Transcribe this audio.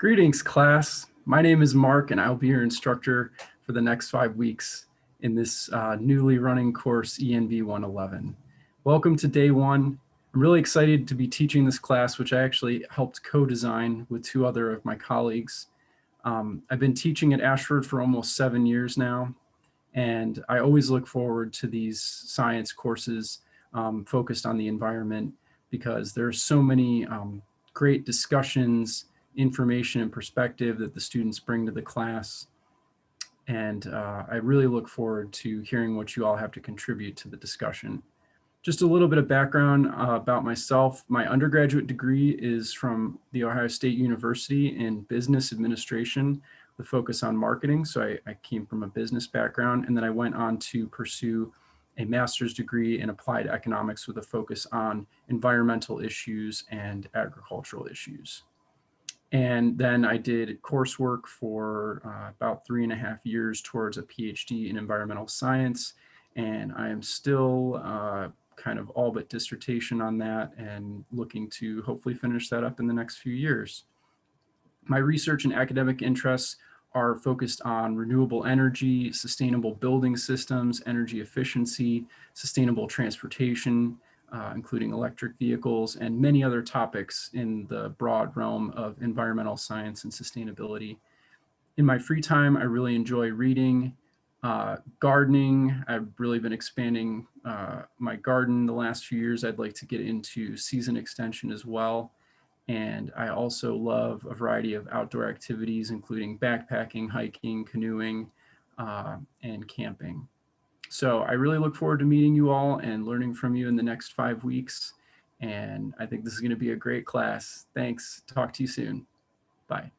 Greetings, class. My name is Mark, and I'll be your instructor for the next five weeks in this uh, newly running course, ENV 111. Welcome to day one. I'm really excited to be teaching this class, which I actually helped co-design with two other of my colleagues. Um, I've been teaching at Ashford for almost seven years now, and I always look forward to these science courses um, focused on the environment because there are so many um, great discussions information and perspective that the students bring to the class. And uh, I really look forward to hearing what you all have to contribute to the discussion. Just a little bit of background uh, about myself. My undergraduate degree is from The Ohio State University in business administration, the focus on marketing. So I, I came from a business background and then I went on to pursue a master's degree in applied economics with a focus on environmental issues and agricultural issues. And then I did coursework for uh, about three and a half years towards a PhD in environmental science. And I am still uh, kind of all but dissertation on that and looking to hopefully finish that up in the next few years. My research and academic interests are focused on renewable energy, sustainable building systems, energy efficiency, sustainable transportation, uh, including electric vehicles and many other topics in the broad realm of environmental science and sustainability. In my free time, I really enjoy reading, uh, gardening. I've really been expanding uh, my garden the last few years. I'd like to get into season extension as well. And I also love a variety of outdoor activities, including backpacking, hiking, canoeing, uh, and camping. So I really look forward to meeting you all and learning from you in the next five weeks. And I think this is going to be a great class. Thanks. Talk to you soon. Bye.